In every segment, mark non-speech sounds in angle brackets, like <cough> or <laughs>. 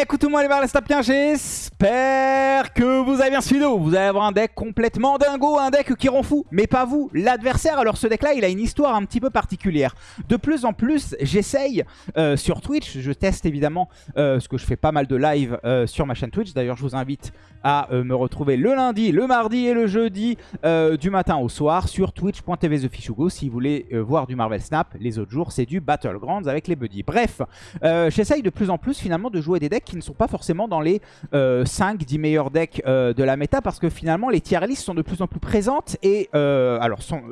Écoutez-moi les barres, bien, j'espère que vous avez bien suivi. Vous allez avoir un deck complètement dingo, un deck qui rend fou, mais pas vous, l'adversaire. Alors ce deck-là, il a une histoire un petit peu particulière. De plus en plus, j'essaye euh, sur Twitch, je teste évidemment, euh, ce que je fais pas mal de live euh, sur ma chaîne Twitch. D'ailleurs, je vous invite à me retrouver le lundi, le mardi et le jeudi du matin au soir sur twitch.tv TheFishugo si vous voulez voir du Marvel Snap. Les autres jours, c'est du Battlegrounds avec les buddies. Bref, j'essaye de plus en plus finalement de jouer des decks qui ne sont pas forcément dans les 5-10 euh, meilleurs decks euh, de la méta parce que finalement les tier lists sont de plus en plus présentes et euh, alors sont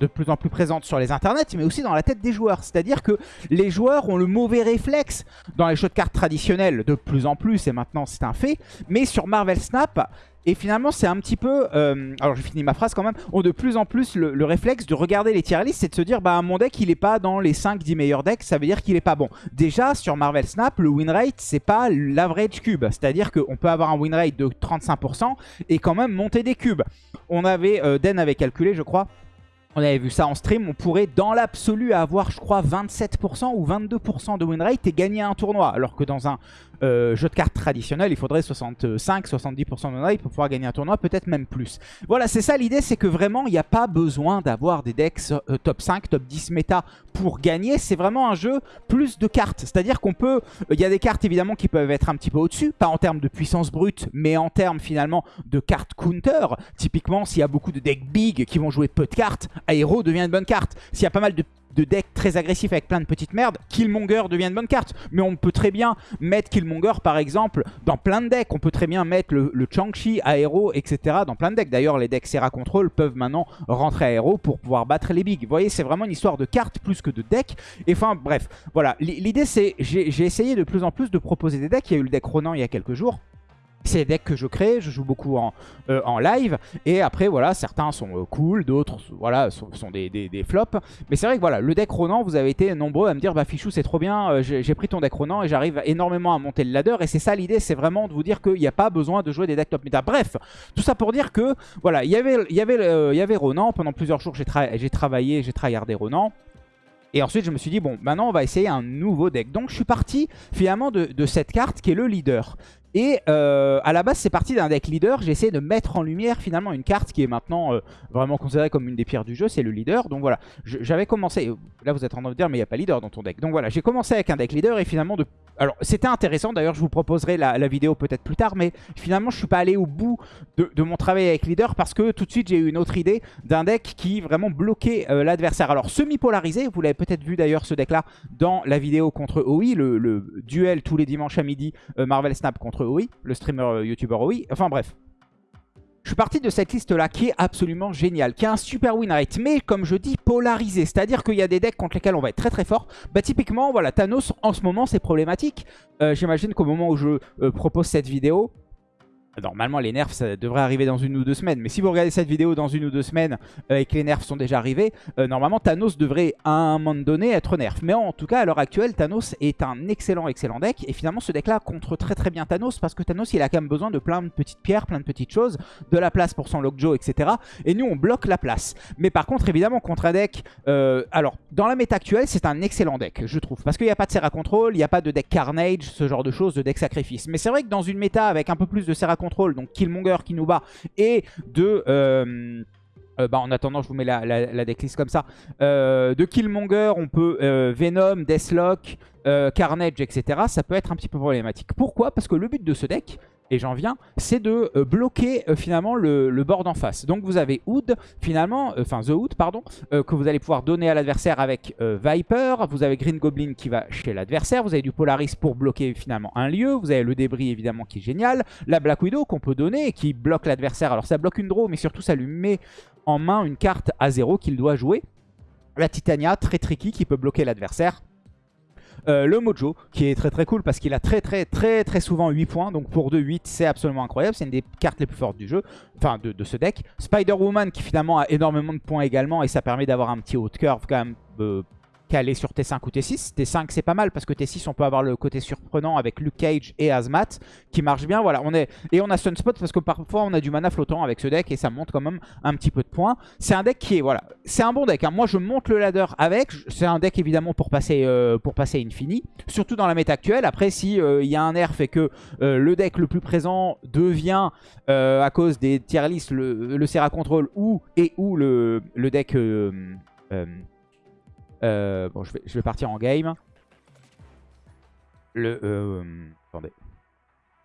de plus en plus présentes sur les internets mais aussi dans la tête des joueurs. C'est-à-dire que les joueurs ont le mauvais réflexe dans les jeux de cartes traditionnels de plus en plus et maintenant c'est un fait. Mais sur Marvel Snap, et finalement, c'est un petit peu... Euh, alors, j'ai fini ma phrase quand même. Ont de plus en plus le, réflexe de regarder les tier lists et de se dire, bah, mon deck, il est pas dans les 5-10 meilleurs decks. Ça veut dire qu'il est pas bon. Déjà, sur Marvel Snap, le win rate, c'est pas l'average cube. C'est-à-dire qu'on peut avoir un win rate de 35% et quand même monter des cubes. On avait... Euh, Den avait calculé, je crois, on avait vu ça en stream, on pourrait dans l'absolu avoir je crois 27% ou 22% de win rate et gagner un tournoi. Alors que dans un euh, jeu de cartes traditionnel, il faudrait 65-70% de pour pouvoir gagner un tournoi, peut-être même plus. Voilà, c'est ça l'idée, c'est que vraiment il n'y a pas besoin d'avoir des decks euh, top 5, top 10 méta pour gagner. C'est vraiment un jeu plus de cartes. C'est-à-dire qu'on peut... Il y a des cartes évidemment qui peuvent être un petit peu au-dessus, pas en termes de puissance brute, mais en termes finalement de cartes counter. Typiquement, s'il y a beaucoup de decks big qui vont jouer peu de cartes, Aero devient une bonne carte. S'il y a pas mal de, decks très agressifs avec plein de petites merdes, Killmonger devient une bonne carte. Mais on peut très bien mettre Killmonger par exemple dans plein de decks. On peut très bien mettre le, le Chang-Chi, Aero, etc. dans plein de decks. D'ailleurs les decks Serra Control peuvent maintenant rentrer Aero pour pouvoir battre les bigs. Vous voyez c'est vraiment une histoire de cartes plus que de decks. Et enfin bref, voilà. L'idée c'est, j'ai essayé de plus en plus de proposer des decks. Il y a eu le deck Ronan il y a quelques jours. C'est des decks que je crée, je joue beaucoup en, euh, live. Et après, voilà, certains sont euh, cool, d'autres voilà, sont, des, flops. Mais c'est vrai que voilà, le deck Ronan, vous avez été nombreux à me dire, bah Fichou, c'est trop bien, euh, j'ai pris ton deck Ronan et j'arrive énormément à monter le ladder. Et c'est ça l'idée, c'est vraiment de vous dire qu'il n'y a pas besoin de jouer des decks top meta. Bref, tout ça pour dire que, voilà, il y avait, y avait Ronan. Pendant plusieurs jours, j'ai travaillé, j'ai tryhardé Ronan. Et ensuite, je me suis dit, bon, maintenant, on va essayer un nouveau deck. Donc, je suis parti, finalement, de, cette carte qui est le leader. Et euh, à la base, c'est parti d'un deck leader. J'ai essayé de mettre en lumière finalement une carte qui est maintenant euh, vraiment considérée comme une des pierres du jeu, c'est le leader. Donc voilà, j'avais commencé... Là, vous êtes en train de dire, mais il n'y a pas leader dans ton deck. Donc voilà, j'ai commencé avec un deck leader et finalement... De... Alors, c'était intéressant. D'ailleurs, je vous proposerai la, vidéo peut-être plus tard. Mais finalement, je suis pas allé au bout de, mon travail avec leader parce que tout de suite, j'ai eu une autre idée d'un deck qui vraiment bloquait euh, l'adversaire. Alors, semi-polarisé, vous l'avez peut-être vu d'ailleurs ce deck-là dans la vidéo contre OI, le, duel tous les dimanches à midi Marvel Snap contre oui, le streamer euh, YouTuber oui. Enfin bref. Je suis parti de cette liste-là qui est absolument géniale, qui a un super win rate, mais comme je dis, polarisé. C'est-à-dire qu'il y a des decks contre lesquels on va être très très fort. Bah typiquement, voilà, Thanos, en ce moment, c'est problématique. Euh, j'imagine qu'au moment où je euh, propose cette vidéo, Normalement, les nerfs, ça devrait arriver dans une ou deux semaines. Mais si vous regardez cette vidéo dans une ou deux semaines euh, et que les nerfs sont déjà arrivés, euh, normalement, Thanos devrait à un moment donné être nerf. Mais en tout cas, à l'heure actuelle, Thanos est un excellent, excellent deck. Et finalement, ce deck-là contre très très bien Thanos parce que Thanos, il a quand même besoin de plein de petites pierres, plein de petites choses, de la place pour son Lockjaw, etc. Et nous, on bloque la place. Mais par contre, évidemment, contre un deck... Euh, alors, dans la méta actuelle, c'est un excellent deck, je trouve. Parce qu'il n'y a pas de Serra Control, il n'y a pas de deck Carnage, ce genre de choses, de deck Sacrifice. Mais c'est vrai que dans une méta avec un peu plus de Serra donc Killmonger qui nous bat, et de... Euh, euh, bah en attendant, je vous mets la, la, decklist comme ça. Euh, de Killmonger, on peut Venom, Deathlock, Carnage, etc. Ça peut être un petit peu problématique. Pourquoi? Parce que le but de ce deck, et j'en viens, c'est de euh, bloquer euh, finalement le, bord d'en face. Donc vous avez Hood, finalement, euh, enfin The Hood, pardon, que vous allez pouvoir donner à l'adversaire avec Viper. Vous avez Green Goblin qui va chez l'adversaire. Vous avez du Polaris pour bloquer finalement un lieu. Vous avez le débris évidemment qui est génial. La Black Widow qu'on peut donner et qui bloque l'adversaire. Alors ça bloque une draw, mais surtout ça lui met en main une carte à zéro qu'il doit jouer. La Titania, très tricky, qui peut bloquer l'adversaire. Euh, le Mojo, qui est très très cool parce qu'il a très très très très souvent 8 points. Donc pour 2, 8, c'est absolument incroyable. C'est une des cartes les plus fortes du jeu, enfin de, ce deck. Spider-Woman qui finalement a énormément de points également et ça permet d'avoir un petit haut de curve quand même euh, caler sur T5 ou T6. T5 c'est pas mal parce que T6 on peut avoir le côté surprenant avec Luke Cage et Azmat qui marche bien. Voilà, on est et on a Sunspot parce que parfois on a du mana flottant avec ce deck et ça monte quand même un petit peu de points. C'est un deck qui est voilà, c'est un bon deck. Hein. Moi je monte le ladder avec. C'est un deck évidemment pour passer euh, pour passer Infini, surtout dans la méta actuelle. Après si euh, il y a un nerf et que euh, le deck le plus présent devient à cause des tier list le, le Serra Control ou et ou le deck euh, bon, je vais, je vais, partir en game. Le... Euh, attendez.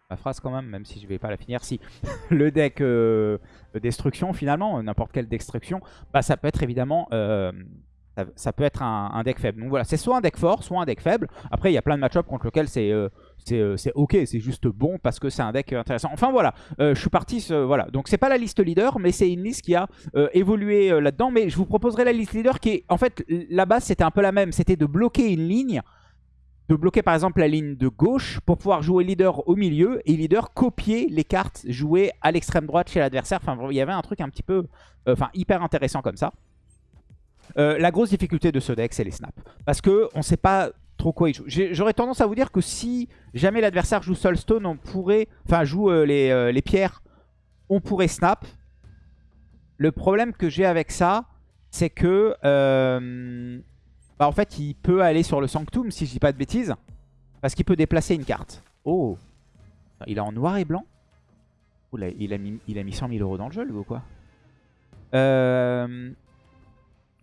Ma phrase quand même, même si je vais pas la finir. Si <laughs> le deck euh, destruction, finalement, n'importe quelle destruction, bah, ça peut être évidemment... Ça, peut être un, deck faible. Donc voilà, c'est soit un deck fort, soit un deck faible. Après, il y a plein de match-up contre lesquels c'est c'est ok, c'est juste bon parce que c'est un deck intéressant. Enfin voilà, je suis parti, voilà. Donc c'est pas la liste leader, mais c'est une liste qui a évolué là-dedans. Mais je vous proposerai la liste leader qui est, en fait, la base c'était un peu la même. C'était de bloquer une ligne, de bloquer par exemple la ligne de gauche pour pouvoir jouer leader au milieu et leader copier les cartes jouées à l'extrême droite chez l'adversaire. Enfin, il y avait un truc un petit peu, enfin hyper intéressant comme ça. La grosse difficulté de ce deck, c'est les snaps. Parce que on sait pas trop quoi il joue. J'aurais tendance à vous dire que si jamais l'adversaire joue Soulstone, on pourrait... Enfin, joue euh, euh, les, pierres, on pourrait snap. Le problème que j'ai avec ça, c'est que... Euh, bah, en fait, il peut aller sur le Sanctum, si je dis pas de bêtises. Parce qu'il peut déplacer une carte. Oh Il est en noir et blanc il, a mis, il a mis 100 000 euros dans le jeu, lui, ou quoi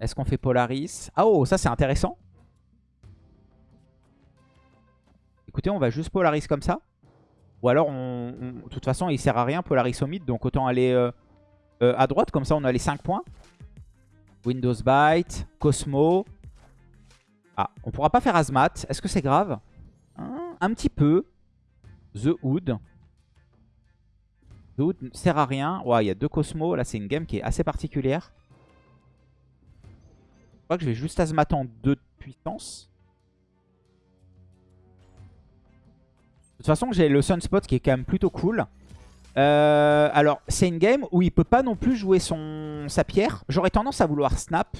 Est-ce qu'on fait Polaris? Ah oh, ça c'est intéressant. écoutez, on va juste Polaris comme ça. Ou alors, de toute façon, il sert à rien Polaris au mid, donc autant aller euh, euh, à droite. Comme ça, on a les 5 points. Windows Byte, Cosmo. Ah, on pourra pas faire Azmat. Est-ce que c'est grave? Hein, Un petit peu. The Hood. The Hood ne sert à rien. Ouais, il y a deux Cosmo. Là, c'est une game qui est assez particulière. Je crois que je vais juste Azmat en 2 de puissance. De toute façon, j'ai le Sunspot qui est quand même plutôt cool. Euh, alors, c'est une game où il peut pas non plus jouer son, sa pierre. J'aurais tendance à vouloir snap.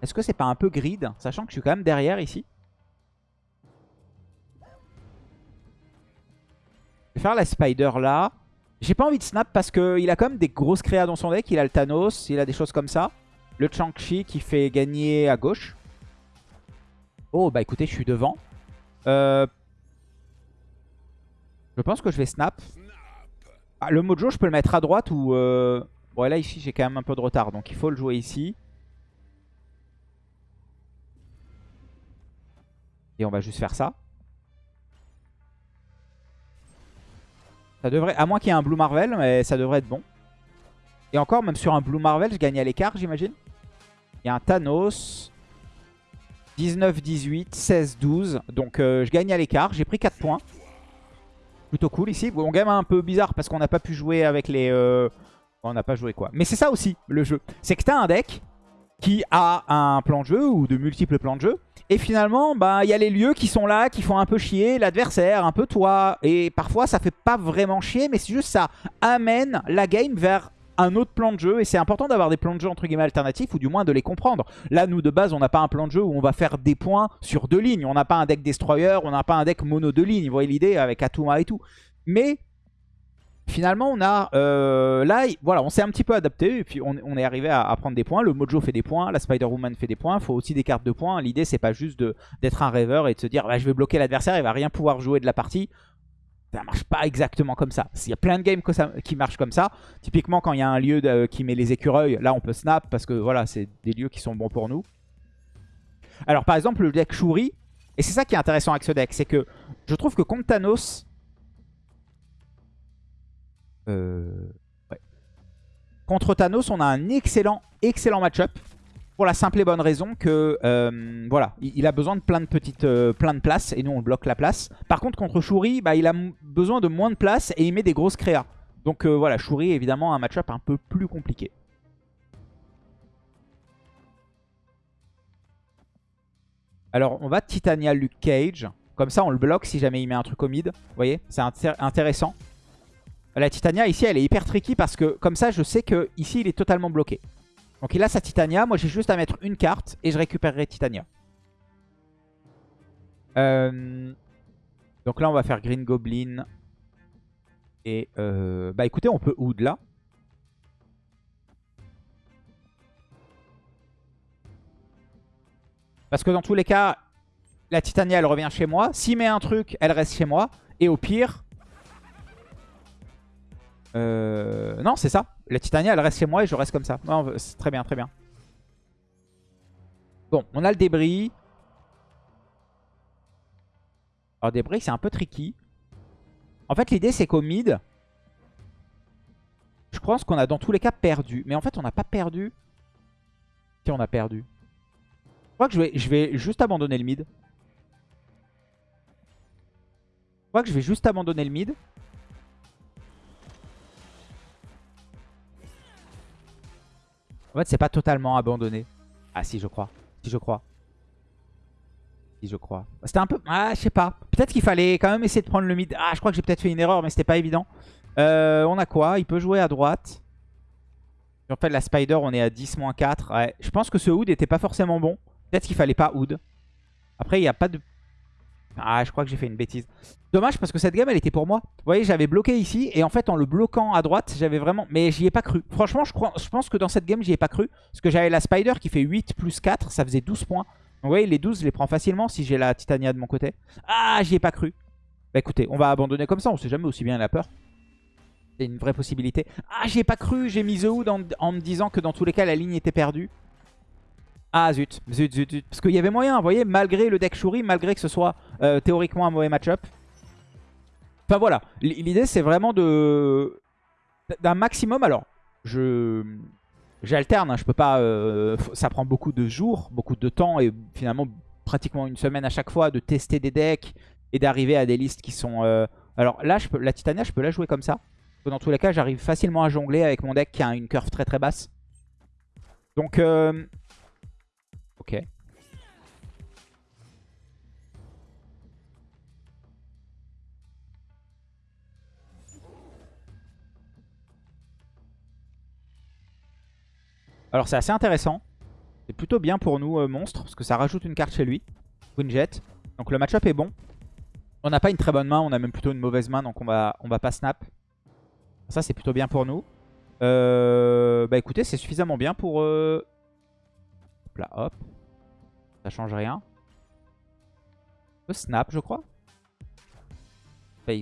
Est-ce que c'est pas un peu grid Sachant que je suis quand même derrière ici? Je vais faire la Spider là. J'ai pas envie de snap parce qu'il a quand même des grosses créas dans son deck. Il a le Thanos, il a des choses comme ça. Le Chang-Chi qui fait gagner à gauche. Oh, bah écoutez, je suis devant. Euh, je pense que je vais snap. Ah, le mojo, je peux le mettre à droite ou... Euh... Bon, là, ici, j'ai quand même un peu de retard. Donc, il faut le jouer ici. Et on va juste faire ça. Ça devrait... À moins qu'il y ait un Blue Marvel, mais ça devrait être bon. Et encore, même sur un Blue Marvel, je gagne à l'écart, j'imagine. Il y a un Thanos. 19, 18, 16, 12. Donc, euh, je gagne à l'écart. J'ai pris 4 points plutôt cool ici. Bon, game un peu bizarre parce qu'on n'a pas pu jouer avec les... Euh, on n'a pas joué quoi. Mais c'est ça aussi, le jeu. C'est que tu as un deck qui a un plan de jeu ou de multiples plans de jeu. Et finalement, bah, il y a les lieux qui sont là, qui font un peu chier l'adversaire, un peu toi. Et parfois, ça fait pas vraiment chier, mais c'est juste ça amène la game vers un autre plan de jeu et c'est important d'avoir des plans de jeu entre guillemets alternatifs ou du moins de les comprendre. Là nous de base on n'a pas un plan de jeu où on va faire des points sur deux lignes. On n'a pas un deck destroyer, on n'a pas un deck mono deux lignes. Vous voyez l'idée avec Atuma et tout. Mais finalement on a euh, là voilà on s'est un petit peu adapté et puis on, est arrivé à, prendre des points. Le Mojo fait des points, la Spider-Woman fait des points. Il faut aussi des cartes de points. L'idée c'est pas juste d'être un rêveur et de se dire bah, je vais bloquer l'adversaire, il va rien pouvoir jouer de la partie ça marche pas exactement comme ça. Il y a plein de games qui marchent comme ça. Typiquement, quand il y a un lieu qui met les écureuils, là on peut snap parce que voilà, c'est des lieux qui sont bons pour nous. Alors par exemple, le deck Shuri, et c'est ça qui est intéressant avec ce deck, c'est que je trouve que contre Thanos... Euh, contre Thanos, on a un excellent, excellent match-up. Pour la simple et bonne raison que euh, voilà, il, a besoin de plein de petites euh, plein de places et nous on bloque la place. Par contre contre Shuri, bah, il a besoin de moins de place et il met des grosses créas. Donc euh, voilà, Shuri évidemment un match-up un peu plus compliqué. Alors on va Titania Luke Cage. Comme ça on le bloque si jamais il met un truc au mid. Vous voyez, c'est intéressant. La Titania ici elle est hyper tricky parce que comme ça je sais que ici il est totalement bloqué. Donc il a sa Titania. Moi, j'ai juste à mettre une carte et je récupérerai Titania. Euh, donc là, on va faire Green Goblin. Et euh, bah écoutez, on peut Oud là. Parce que dans tous les cas, la Titania, elle revient chez moi. S'il met un truc, elle reste chez moi. Et au pire... Euh, non, c'est ça. La Titania, elle reste chez moi et je reste comme ça. Très bien, très bien. Bon, on a le débris. Alors, débris, c'est un peu tricky. En fait, l'idée, c'est qu'au mid, je pense qu'on a dans tous les cas perdu. Mais en fait, on n'a pas perdu. Si, on a perdu. Je crois que je vais juste abandonner le mid. Je crois que je vais juste abandonner le mid. En fait, c'est pas totalement abandonné. Ah si, je crois. Si, je crois je crois. C'était un peu... Ah, je sais pas. Peut-être qu'il fallait quand même essayer de prendre le mid. Ah, je crois que j'ai peut-être fait une erreur, mais c'était pas évident. Euh, on a quoi? Il peut jouer à droite. En fait, la Spider, on est à 10-4. Ouais. Je pense que ce Hood était pas forcément bon. Peut-être qu'il fallait pas Hood. Après, il n'y a pas de... Ah, je crois que j'ai fait une bêtise. Dommage parce que cette game, elle était pour moi. Vous voyez, j'avais bloqué ici. Et en fait, en le bloquant à droite, j'avais vraiment... Mais j'y ai pas cru. Franchement, je, crois... je pense que dans cette game, j'y ai pas cru. Parce que j'avais la Spider qui fait 8 plus 4. Ça faisait 12 points. Vous voyez, les 12, je les prends facilement si j'ai la Titania de mon côté. Ah, j'y ai pas cru. Bah écoutez, on va abandonner comme ça. On sait jamais aussi bien la peur. C'est une vraie possibilité. Ah, j'y ai pas cru. J'ai mis The Hood en, me disant que dans tous les cas, la ligne était perdue. Ah zut, zut, zut, zut. Parce qu'il y avait moyen, vous voyez, malgré le deck Shuri, malgré que ce soit euh, théoriquement un mauvais match-up. Enfin voilà, l'idée c'est vraiment de d'un maximum. Alors, je J'alterne, hein, je peux pas. Euh, ça prend beaucoup de jours, beaucoup de temps et finalement pratiquement une semaine à chaque fois de tester des decks et d'arriver à des listes qui sont. Euh, alors là, la Titania, je peux la jouer comme ça. Dans tous les cas, j'arrive facilement à jongler avec mon deck qui a une curve très très basse. Donc. Ok. Alors c'est assez intéressant. C'est plutôt bien pour nous, euh, monstre, parce que ça rajoute une carte chez lui. Queen Donc le match-up est bon. On n'a pas une très bonne main, on a même plutôt une mauvaise main, donc on va, on va pas snap. Ça c'est plutôt bien pour nous. Euh, bah écoutez, c'est suffisamment bien pour... Euh... Là, hop. Ça change rien. Peut snap, je crois.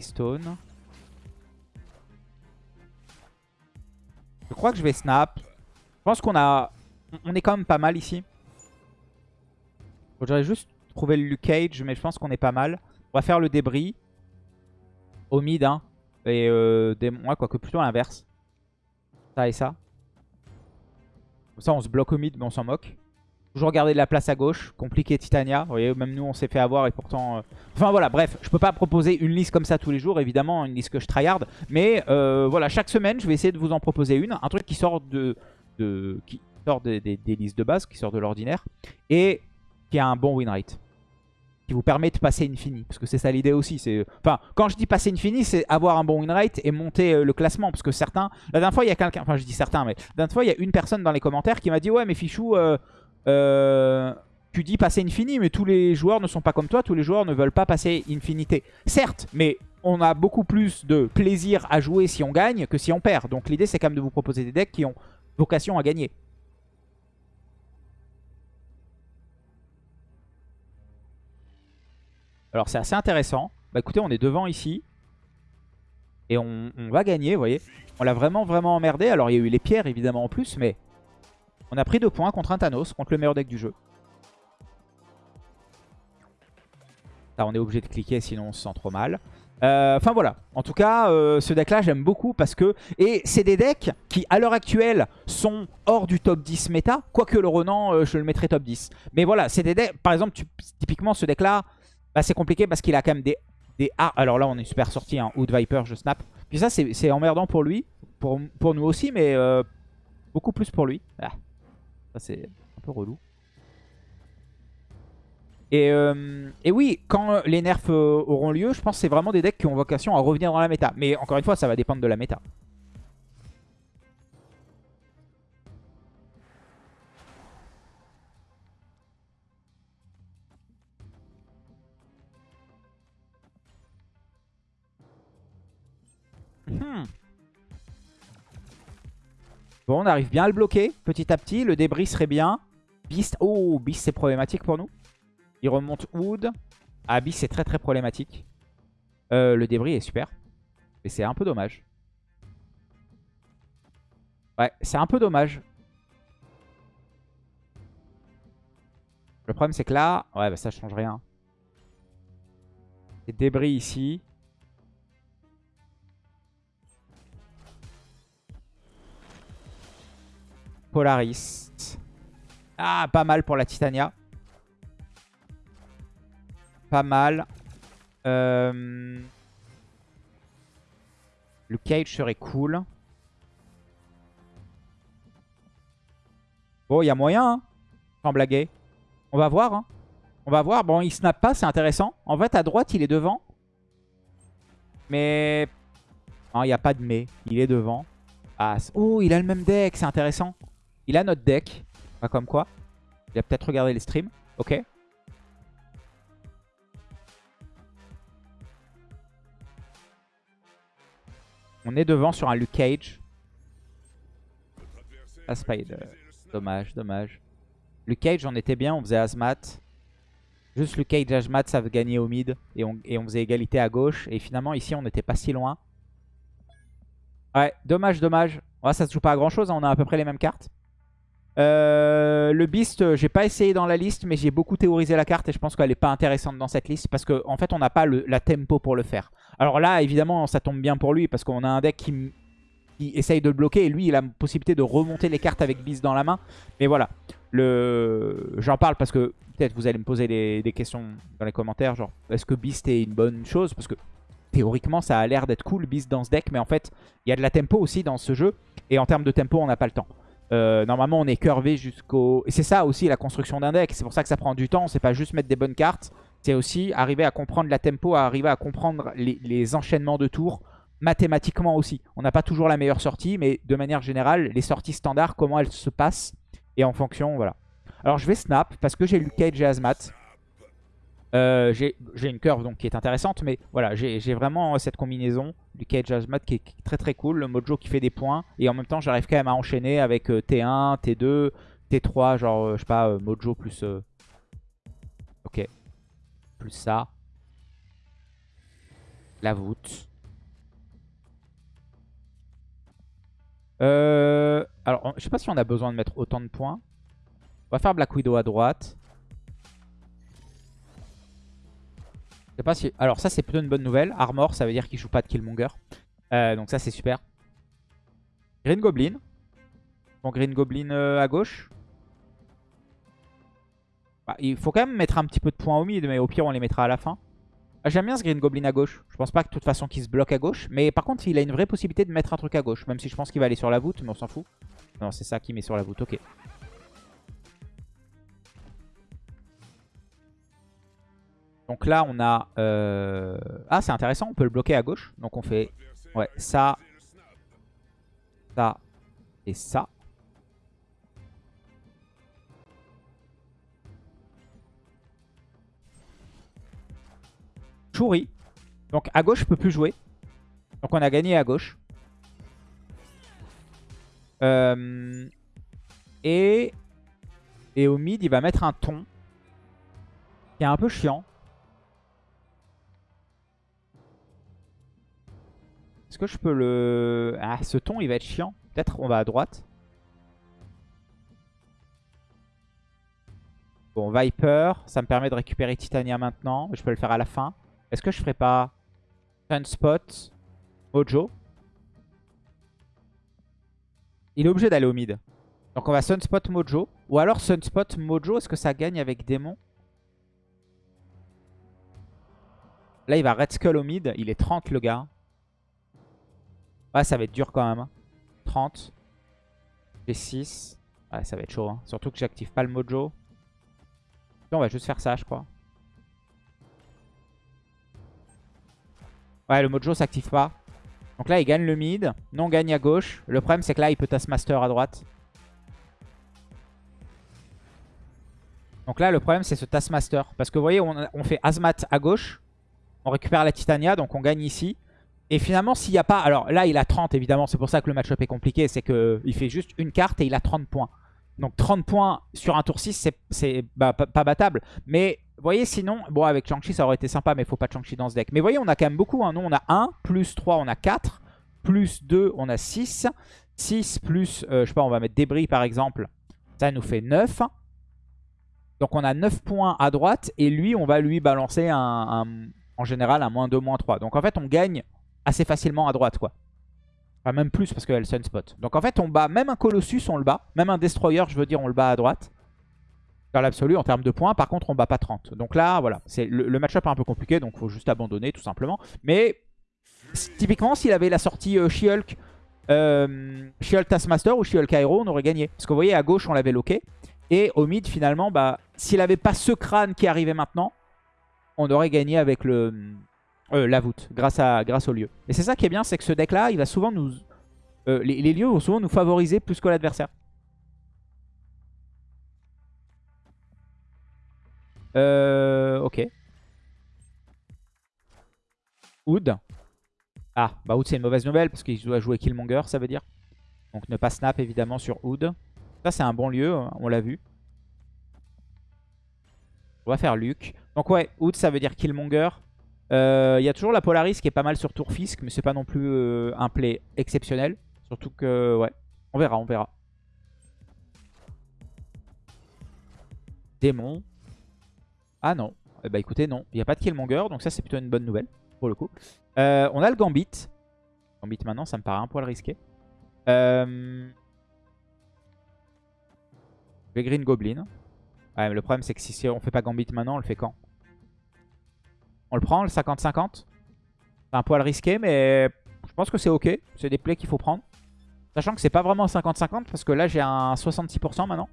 Stone. Je crois que je vais snap. Je pense qu'on a... On est quand même pas mal ici. J'aurais juste trouvé le Luke Cage, mais je pense qu'on est pas mal. On va faire le débris. Au mid, hein. Et euh, des... quoique plutôt l'inverse. Ça et ça. Comme ça, on se bloque au mid, mais on s'en moque. Toujours garder de la place à gauche. Compliqué Titania. Vous voyez, même nous, on s'est fait avoir et pourtant... Euh, enfin voilà, bref. Je peux pas proposer une liste comme ça tous les jours, évidemment. Une liste que je tryhard. Mais euh, voilà, chaque semaine, je vais essayer de vous en proposer une. Un truc qui sort de qui sort des, listes de base, qui sort de l'ordinaire, et qui a un bon win rate. Qui vous permet de passer infini. Parce que c'est ça l'idée aussi. Enfin, quand je dis passer infini, c'est avoir un bon win rate et monter euh, le classement. Parce que certains... La dernière fois, il y a quelqu'un... Enfin, je dis certains, mais... La dernière fois, il y a une personne dans les commentaires qui m'a dit « Ouais, mais Fichou... euh, tu dis passer infini, mais tous les joueurs ne sont pas comme toi, tous les joueurs ne veulent pas passer infinité. Certes, mais on a beaucoup plus de plaisir à jouer si on gagne que si on perd. Donc l'idée, c'est quand même de vous proposer des decks qui ont vocation à gagner. Alors c'est assez intéressant. Bah écoutez, on est devant ici. Et on, va gagner, vous voyez. On l'a vraiment, vraiment emmerdé. Alors il y a eu les pierres évidemment en plus, mais on a pris deux points contre un Thanos, contre le meilleur deck du jeu. On est obligé de cliquer sinon on se sent trop mal. Euh, enfin voilà, en tout cas, euh, ce deck-là, j'aime beaucoup parce que... Et c'est des decks qui, à l'heure actuelle, sont hors du top 10 méta. Quoique le Renan, euh, je le mettrais top 10. Mais voilà, c'est des decks... Par exemple, typiquement, ce deck-là, bah, c'est compliqué parce qu'il a quand même des... des... Ah, alors là, on est super sorti, hein. Hood Viper, je snap. Puis ça, c'est emmerdant pour lui. Pour, pour nous aussi, mais beaucoup plus pour lui. Ça, c'est un peu relou. Et, euh, oui, quand les nerfs euh, auront lieu, je pense que c'est vraiment des decks qui ont vocation à revenir dans la méta. Mais encore une fois, ça va dépendre de la méta. Hmm. Bon, on arrive bien à le bloquer petit à petit. Le débris serait bien. Beast. Oh, Beast, c'est problématique pour nous. Il remonte Wood. Ah, Beast, c'est très très problématique. Euh, le débris est super. Mais c'est un peu dommage. Ouais, c'est un peu dommage. Le problème, c'est que là... Ouais, bah ça change rien. Les débris ici. Polaris. Ah, pas mal pour la Titania. Pas mal. Euh... Le cage serait cool. Bon, il y a moyen, hein, sans blaguer. On va voir. Hein. On va voir. Bon, il snap pas, c'est intéressant. En fait, à droite, il est devant. Mais... Non, il n'y a pas de mais. Il est devant. Ah, oh, il a le même deck, c'est intéressant. Il a notre deck. Pas comme quoi. Il a peut-être regardé les streams. Ok. On est devant sur un Luke Cage. Ah, Spider. Dommage, dommage. Luke Cage, on était bien, on faisait Azmat. Juste Luke Cage, Azmat, ça gagner au mid. Et on, et on faisait égalité à gauche. Et finalement, ici, on n'était pas si loin. Ouais, dommage, dommage. Ouais, ça se joue pas à grand chose, hein, on a à peu près les mêmes cartes. Euh, le Beast, j'ai pas essayé dans la liste, mais j'ai beaucoup théorisé la carte et je pense qu'elle est pas intéressante dans cette liste parce qu'en en fait, on n'a pas la tempo pour le faire. Alors là, évidemment, ça tombe bien pour lui parce qu'on a un deck qui, essaye de le bloquer et lui, il a la possibilité de remonter les cartes avec Beast dans la main. Mais voilà, j'en parle parce que peut-être vous allez me poser des, questions dans les commentaires, genre est-ce que Beast est une bonne chose? Parce que théoriquement, ça a l'air d'être cool Beast dans ce deck, mais en fait, il y a de la tempo aussi dans ce jeu et en termes de tempo, on n'a pas le temps. Euh, normalement, on est curvé jusqu'au... C'est ça aussi la construction d'un deck. C'est pour ça que ça prend du temps. C'est pas juste mettre des bonnes cartes. C'est aussi arriver à comprendre la tempo, arriver à comprendre les, enchaînements de tours mathématiquement aussi. On n'a pas toujours la meilleure sortie, mais de manière générale, les sorties standards, comment elles se passent. Et en fonction, voilà. Alors je vais snap parce que j'ai Luke Cage et Azmat. Euh, j'ai une curve donc qui est intéressante, mais voilà, j'ai vraiment cette combinaison du Cage Azmat qui est très très cool. Le Mojo qui fait des points, et en même temps j'arrive quand même à enchaîner avec T1, T2, T3, genre euh, je sais pas, euh, Mojo plus... Ok. Plus ça. La voûte. alors, je sais pas si on a besoin de mettre autant de points. On va faire Black Widow à droite. Alors ça c'est plutôt une bonne nouvelle. Armor, ça veut dire qu'il joue pas de Killmonger. Euh, donc ça c'est super. Green Goblin. Donc Green Goblin euh, à gauche. Bah, il faut quand même mettre un petit peu de points au mid, mais au pire on les mettra à la fin. Ah, j'aime bien ce Green Goblin à gauche. Je pense pas que de toute façon qu'il se bloque à gauche. Mais par contre il a une vraie possibilité de mettre un truc à gauche. Même si je pense qu'il va aller sur la voûte, mais on s'en fout. Non c'est ça qui met sur la voûte, ok. Donc là, on a... Euh, ah, c'est intéressant, on peut le bloquer à gauche. Donc on fait ouais, ça, ça et ça. Chouri. Donc à gauche, je peux plus jouer. Donc on a gagné à gauche. Euh, et, et au mid, il va mettre un ton. Qui est un peu chiant. Est-ce que je peux le... Ah, ce ton, il va être chiant. Peut-être on va à droite. Bon, Viper, ça me permet de récupérer Titania maintenant. Je peux le faire à la fin. Est-ce que je ferai pas Sunspot, Mojo? Il est obligé d'aller au mid. Donc on va Sunspot, Mojo. Ou alors Sunspot, Mojo, est-ce que ça gagne avec Démon? Là, il va Red Skull au mid. Il est 30 le gars. Ouais, ça va être dur quand même. 30. J'ai 6. Ouais, ça va être chaud. Hein. Surtout que j'active pas le mojo. on va juste faire ça, je crois. Ouais, le mojo s'active pas. Donc là, il gagne le mid. Non, gagne à gauche. Le problème, c'est que là, il peut Taskmaster à droite. Donc là, le problème, c'est ce Taskmaster. Parce que vous voyez, on, on fait Azmat à gauche. On récupère la Titania, donc on gagne ici. Et finalement, s'il n'y a pas... Alors là, il a 30, évidemment. C'est pour ça que le match-up est compliqué. C'est qu'il fait juste une carte et il a 30 points. Donc 30 points sur un tour 6, c'est bah, pas, battable. Mais vous voyez, sinon... Bon, avec Chang-Chi, ça aurait été sympa, mais il faut pas Chang-Chi dans ce deck. Mais vous voyez, on a quand même beaucoup. Hein. Nous, on a 1, plus 3, on a 4. Plus 2, on a 6. 6 plus, euh, je sais pas, on va mettre débris par exemple. Ça nous fait 9. Donc on a 9 points à droite. Et lui, on va lui balancer un, en général un moins 2, moins 3. Donc en fait, on gagne assez facilement à droite, quoi. Enfin, même plus parce qu'elle Sunspot. Donc en fait, on bat même un Colossus, on le bat. Même un Destroyer, je veux dire, on le bat à droite. Dans l'absolu, en termes de points. Par contre, on bat pas 30. Donc là, voilà. Le, match-up est un peu compliqué, donc faut juste abandonner, tout simplement. Mais typiquement, s'il avait la sortie euh, She-Hulk, euh, She-Hulk Taskmaster ou She-Hulk Aero, on aurait gagné. Parce que vous voyez, à gauche, on l'avait loqué. Et au mid, finalement, bah, s'il n'avait pas ce crâne qui arrivait maintenant, on aurait gagné avec le, euh, la voûte, grâce, à, grâce au lieu. Et c'est ça qui est bien, c'est que ce deck-là, il va souvent nous... Euh, les, lieux vont souvent nous favoriser plus que l'adversaire. Euh, ok. Oud. Ah, bah Oud c'est une mauvaise nouvelle parce qu'il doit jouer Killmonger, ça veut dire. Donc ne pas snap évidemment sur Oud. Ça c'est un bon lieu, hein, on l'a vu. On va faire Luke. Donc ouais, Oud ça veut dire Killmonger. Euh, il y a toujours la Polaris qui est pas mal sur tour Fisk, mais c'est pas non plus euh, un play exceptionnel. Surtout que, ouais, on verra, on verra. Démon. Ah non. Eh bah écoutez, non. Il n'y a pas de Killmonger, donc ça c'est plutôt une bonne nouvelle, pour le coup. Euh, on a le Gambit. Gambit maintenant, ça me paraît un poil risqué. Euh... Green Goblin. Ouais, le problème c'est que si on fait pas Gambit maintenant, on le fait quand? On le prend, le 50-50 C'est un poil risqué, mais je pense que c'est ok. C'est des plays qu'il faut prendre. Sachant que c'est pas vraiment 50-50 parce que là j'ai un 66% maintenant.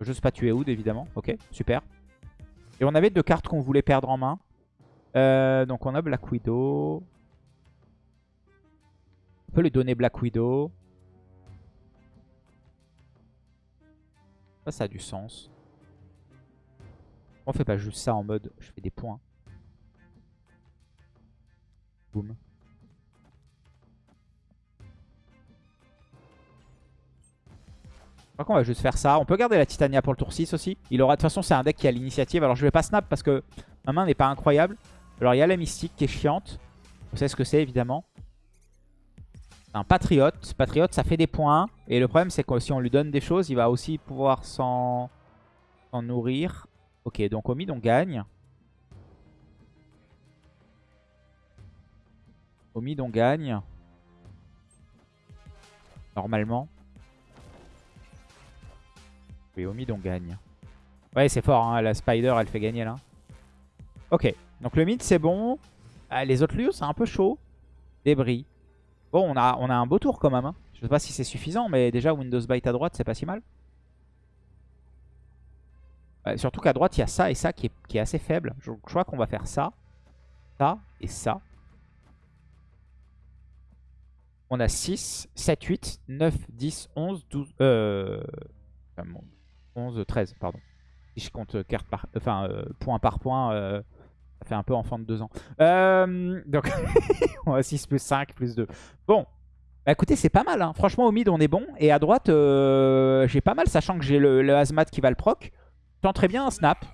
Je juste pas tuer Oud évidemment. Ok, super. Et on avait deux cartes qu'on voulait perdre en main. Euh, donc on a Black Widow. On peut lui donner Black Widow. Ça, ça a du sens. On fait pas juste ça en mode je fais des points. Boum. Je crois qu'on va juste faire ça. On peut garder la Titania pour le tour 6 aussi. Il aura, de toute façon, c'est un deck qui a l'initiative. Alors je vais pas snap parce que ma main n'est pas incroyable. Alors il y a la mystique qui est chiante. Vous savez ce que c'est évidemment. Un patriote. Patriote, ça fait des points. Et le problème, c'est que si on lui donne des choses, il va aussi pouvoir s'en nourrir. Ok, donc au mid, on gagne. Au mid, on gagne. Normalement. Oui, au mid, on gagne. Ouais, c'est fort, hein. la Spider, elle fait gagner là. Ok, donc le mid, c'est bon. Ah, les autres lieux, c'est un peu chaud. Débris. Bon, on a, on a un beau tour quand même. Hein. Je sais pas si c'est suffisant, mais déjà Windows Byte à droite, c'est pas si mal surtout qu'à droite, il y a ça et ça qui est, assez faible. Je, crois qu'on va faire ça, ça et ça. On a 6, 7, 8, 9, 10, 11, 12... Euh, 11, 13, pardon. Si je compte enfin, euh, point par point, euh, ça fait un peu enfant de 2 ans. Euh, donc, <laughs> on a 6 plus 5 plus 2. Bon, bah écoutez, c'est pas mal. Hein. Franchement, au mid, on est bon. Et à droite, j'ai pas mal, sachant que j'ai le, le Hazmat qui va le proc tente très bien un snap.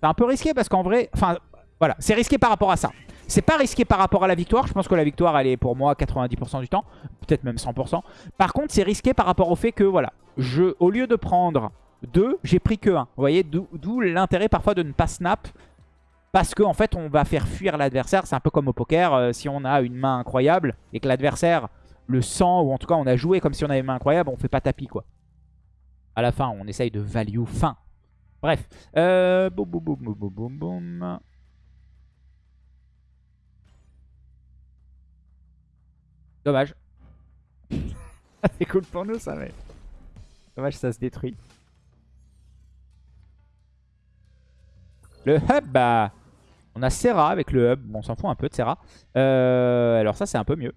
C'est un peu risqué parce qu'en vrai... Enfin, voilà, c'est risqué par rapport à ça. C'est pas risqué par rapport à la victoire. Je pense que la victoire, elle est pour moi 90% du temps. Peut-être même 100%. Par contre, c'est risqué par rapport au fait que, voilà, je, au lieu de prendre 2, j'ai pris que 1. Vous voyez, d'où l'intérêt parfois de ne pas snap. Parce qu'en en fait, on va faire fuir l'adversaire. C'est un peu comme au poker. Euh, si on a une main incroyable et que l'adversaire le sent, ou en tout cas on a joué comme si on avait une main incroyable, on fait pas tapis, quoi. À la fin, on essaye de value fin. Bref. Euh, boum, boum, boum, boum, boum, boum. Dommage. <laughs> C'est cool pour nous ça, mais... Dommage, ça se détruit. Le hub, bah... On a Serra avec le hub. Bon, on s'en fout un peu de Serra. Euh, alors ça, c'est un peu mieux.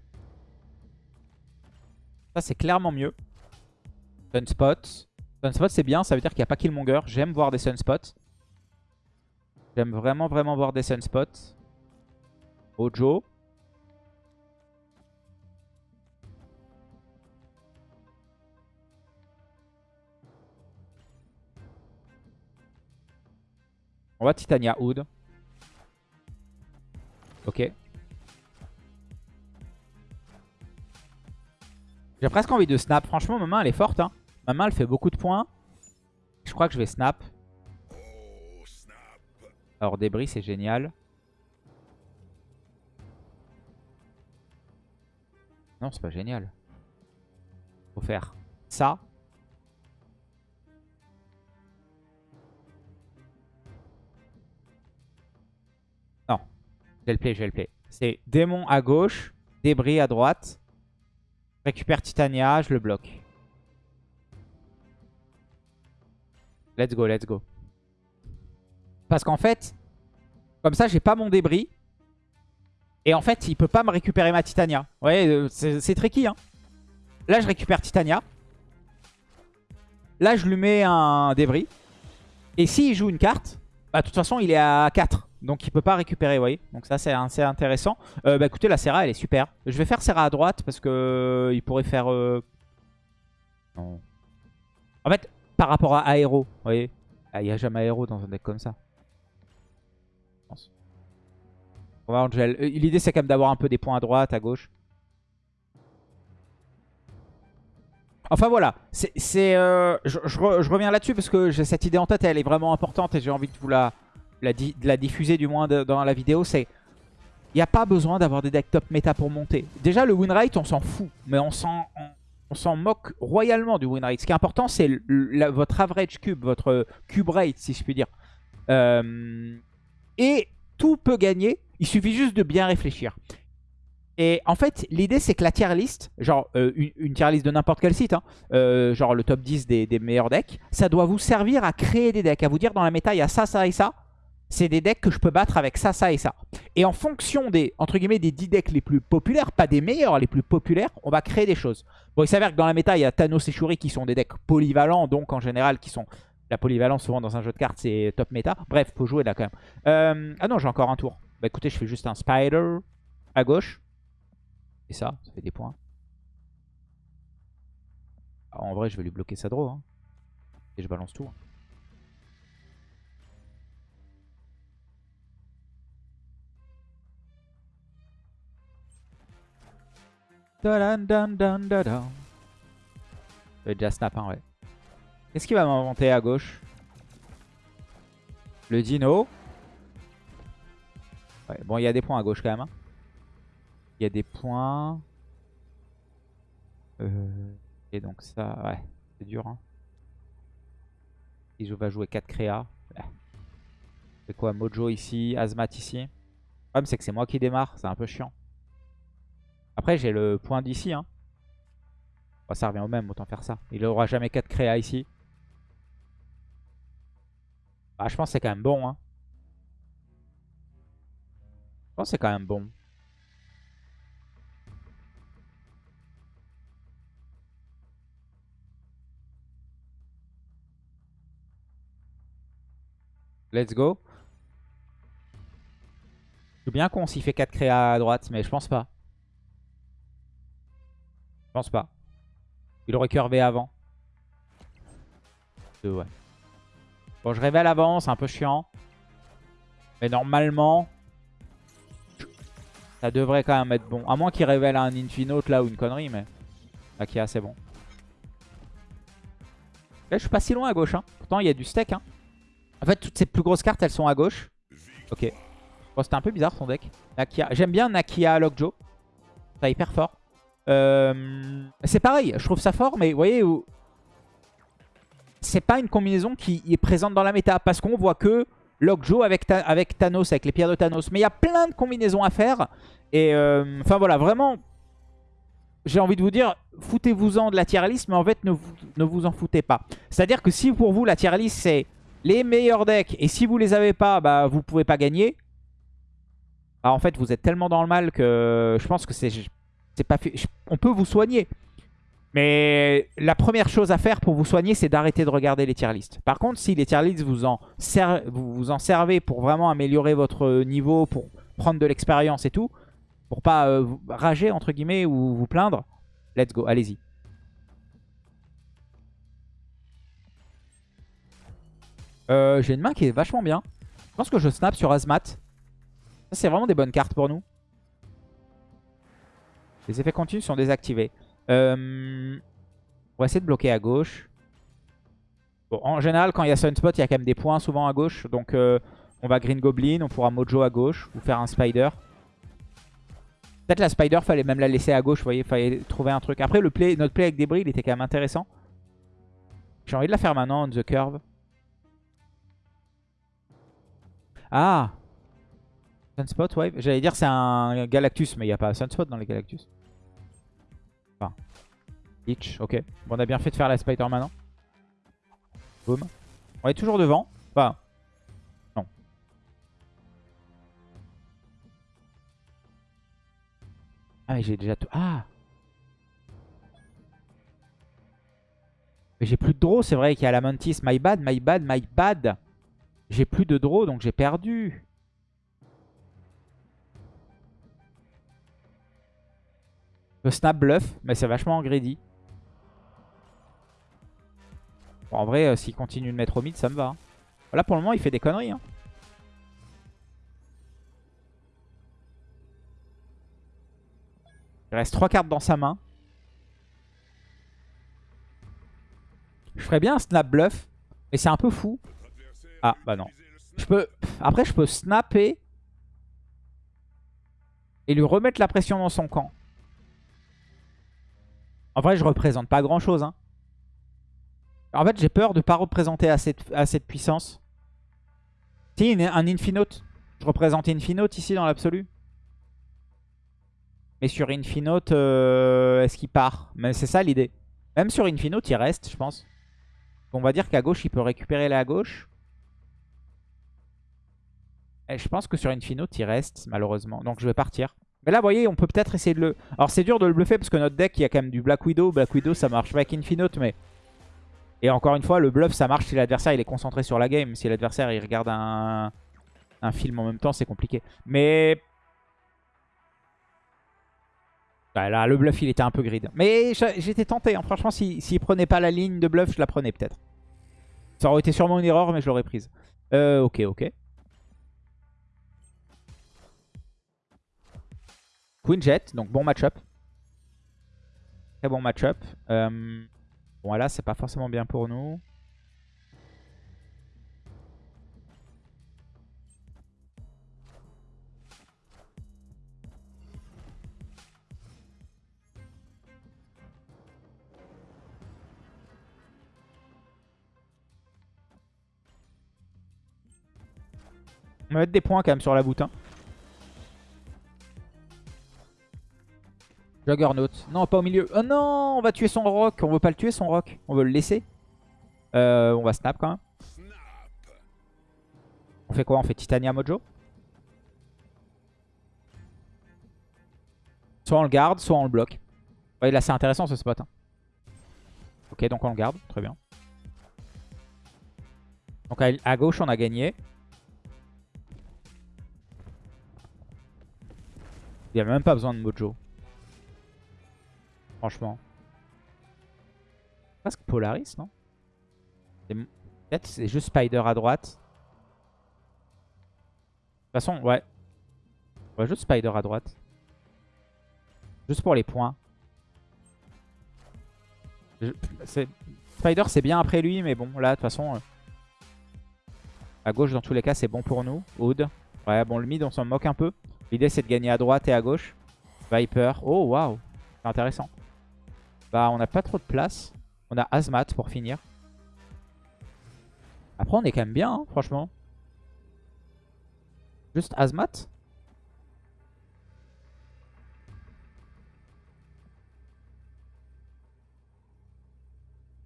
Ça, c'est clairement mieux. Sunspot. Sunspot c'est bien, ça veut dire qu'il n'y a pas Killmonger. J'aime voir des Sunspots. J'aime vraiment vraiment voir des Sunspots. Ojo. On va Titania Hood. Ok. J'ai presque envie de snap. Franchement, ma main, elle est forte. Hein. Ma main, elle fait beaucoup de points. Je crois que je vais snap. Alors, débris, c'est génial. Non, c'est pas génial. Faut faire ça. Non. J'ai le play, j'ai le play. C'est démon à gauche, débris à droite. Récupère Titania, je le bloque. Let's go, let's go. Parce qu'en fait, comme ça, j'ai pas mon débris. Et en fait, il peut pas me récupérer ma Titania. Vous voyez, euh, c'est tricky. Hein. Là, je récupère Titania. Là, je lui mets un débris. Et s'il joue une carte, bah, de toute façon, il est à 4. Donc, il peut pas récupérer, vous voyez. Donc, ça, c'est intéressant. Euh, bah, écoutez, la Serra, elle est super. Je vais faire Serra à droite parce que euh, il pourrait faire... Non. En fait, par rapport à Aéro, vous voyez, ah, il n'y a jamais Aéro dans un deck comme ça. Euh, l'idée, c'est quand même d'avoir un peu des points à droite, à gauche. Enfin voilà, c'est, euh, je, reviens là-dessus parce que j'ai cette idée en tête elle est vraiment importante et j'ai envie de vous la, la, diffuser du moins dans la vidéo. C'est il n'y a pas besoin d'avoir des decks top méta pour monter. Déjà le win rate on s'en fout, mais on s'en on, s'en moque royalement du win rate. Ce qui est important c'est votre average cube, votre cube rate si je puis dire. Euh, et tout peut gagner il suffit juste de bien réfléchir. Et en fait, l'idée, c'est que la tier list, genre euh, une, tier list de n'importe quel site, hein, euh, genre le top 10 des, meilleurs decks, ça doit vous servir à créer des decks, à vous dire dans la méta, il y a ça, ça et ça. C'est des decks que je peux battre avec ça, ça et ça. Et en fonction des, entre guillemets, des 10 decks les plus populaires, pas des meilleurs, les plus populaires, on va créer des choses. Bon, il s'avère que dans la méta, il y a Thanos et Shuri qui sont des decks polyvalents, donc en général qui sont... La polyvalence, souvent dans un jeu de cartes, c'est top méta. Bref, faut jouer là quand même. Euh, ah non, j'ai encore un tour. Bah écoutez, je fais juste un spider à gauche. Et ça, ça fait des points. Ah, en vrai, je vais lui bloquer sa draw. Hein. Et je balance tout. Je vais déjà snap, hein, ouais. Qu'est-ce qu'il va m'inventer à gauche? Le dino? Bon, il y a des points à gauche quand même. Hein. Il y a des points. Euh, et donc ça, ouais, c'est dur. Hein. je vais jouer 4 créas. C'est quoi Mojo ici, Azmat ici? Le problème c'est que c'est moi qui démarre, c'est un peu chiant. Après j'ai le point d'ici. Hein. ça revient au même, autant faire ça. Il aura jamais 4 créas ici. Bah, je pense que c'est quand même bon. Hein. c'est quand même bon. Let's go. Je suis bien con s'il fait 4 créas à droite, mais je pense pas. Pense pas. Il aurait curvé avant. ouais. Bon, je révèle avant, c'est un peu chiant. Mais normalement, ça devrait quand même être bon. À moins qu'il révèle un Infinote là ou une connerie, mais Nakia c'est bon. Là je suis pas si loin à gauche. Hein. Pourtant il y a du steak. Hein. En fait toutes ces plus grosses cartes elles sont à gauche. Ok. Bon c'était un peu bizarre son deck. J'aime bien Nakia Lockjaw. C'est hyper fort. Euh... C'est pareil, je trouve ça fort, mais vous voyez. C'est pas une combinaison qui est présente dans la méta. Parce qu'on voit que Lockjaw avec, avec Thanos, avec les pierres de Thanos. Mais il y a plein de combinaisons à faire. Et euh, enfin voilà, vraiment, j'ai envie de vous dire, foutez-vous-en de la tier list, mais en fait, ne vous, en foutez pas. C'est-à-dire que si pour vous, la tier list, c'est les meilleurs decks, et si vous les avez pas, bah, vous pouvez pas gagner. Bah, en fait, vous êtes tellement dans le mal que je pense que c'est On peut vous soigner. Mais la première chose à faire pour vous soigner, c'est d'arrêter de regarder les tier lists. Par contre, si les tier lists vous en, servez pour vraiment améliorer votre niveau, pour prendre de l'expérience et tout, pour pas euh, rager entre guillemets ou vous plaindre, let's go, allez-y. Euh, j'ai une main qui est vachement bien. pense que je snap sur Azmat. C'est vraiment des bonnes cartes pour nous. Les effets continus sont désactivés. Euh, on va essayer de bloquer à gauche. Bon, en général, quand il y a Sunspot, il y a quand même des points souvent à gauche. Donc, euh, on va Green Goblin, on pourra Mojo à gauche ou faire un Spider. Peut-être la Spider, fallait même la laisser à gauche, vous voyez, fallait trouver un truc. Après, le play, notre play avec débris, il était quand même intéressant. J'ai envie de la faire maintenant, on the curve. Ah Sunspot, ouais. J'allais dire c'est un Galactus, mais il n'y a pas Sunspot dans les Galactus. Enfin, Leech, ok. Bon, on a bien fait de faire la Spider maintenant. Boom. On est toujours devant. Enfin, non. Ah, mais j'ai déjà tout... Ah Mais j'ai plus de draw, c'est vrai qu'il y a la Mantis. My bad, my bad, my bad. J'ai plus de draw, donc j'ai perdu. Snap bluff, mais c'est vachement greedy. en vrai, euh, s'il continue de mettre au mid, ça me va. Là, pour le moment, il fait des conneries. Hein. Il reste 3 cartes dans sa main. Je ferais bien un snap bluff, mais c'est un peu fou. Ah, bah non. Je peux... Après, je peux snapper et lui remettre la pression dans son camp. En vrai, je représente pas grand-chose. Hein. En fait, j'ai peur de pas représenter assez de, puissance. Si, un Infinote. Je représente Infinote ici dans l'absolu. Mais sur Infinote, euh, est-ce qu'il part? Mais c'est ça l'idée. Même sur Infinote, il reste, je pense. On va dire qu'à gauche, il peut récupérer la gauche. Et je pense que sur Infinote, il reste, malheureusement. Donc je vais partir. Là, vous voyez, on peut peut-être essayer de le... Alors c'est dur de le bluffer parce que notre deck, il y a quand même du Black Widow. Black Widow, ça marche pas avec Infinote, mais... Et encore une fois, le bluff, ça marche si l'adversaire il est concentré sur la game. Si l'adversaire il regarde un... film en même temps, c'est compliqué. Mais bah, là, le bluff, il était un peu grid. Mais j'étais tenté. Hein. Franchement, s'il si, prenait pas la ligne de bluff, je la prenais peut-être. Ça aurait été sûrement une erreur, mais je l'aurais prise. Euh, ok, ok. Queen donc bon match-up. Très bon match-up. Euh, bon, là, c'est pas forcément bien pour nous. On va mettre des points quand même sur la boutin. Hein. Juggernaut. Non, pas au milieu. Oh non, on va tuer son rock. On veut pas le tuer son rock. On veut le laisser. Euh, on va snap quand même. On fait quoi? On fait Titania Mojo? Soit on le garde, soit on le bloque. Ouais, là c'est intéressant ce spot. Hein. Ok, donc on le garde. Très bien. Donc à gauche on a gagné. Il n'y a même pas besoin de Mojo. Franchement. Presque Polaris, non? Peut-être c'est juste Spider à droite. De toute façon, ouais. Ouais, juste Spider à droite. Juste pour les points. Spider, c'est bien après lui, mais bon, là, de toute façon... Euh, à gauche, dans tous les cas, c'est bon pour nous. Oud. Ouais, bon, le mid, on s'en moque un peu. L'idée, c'est de gagner à droite et à gauche. Viper. Oh, waouh. C'est intéressant. Bah, on n'a pas trop de place. On a Azmat pour finir. Après, on est quand même bien, hein, franchement. Juste Azmat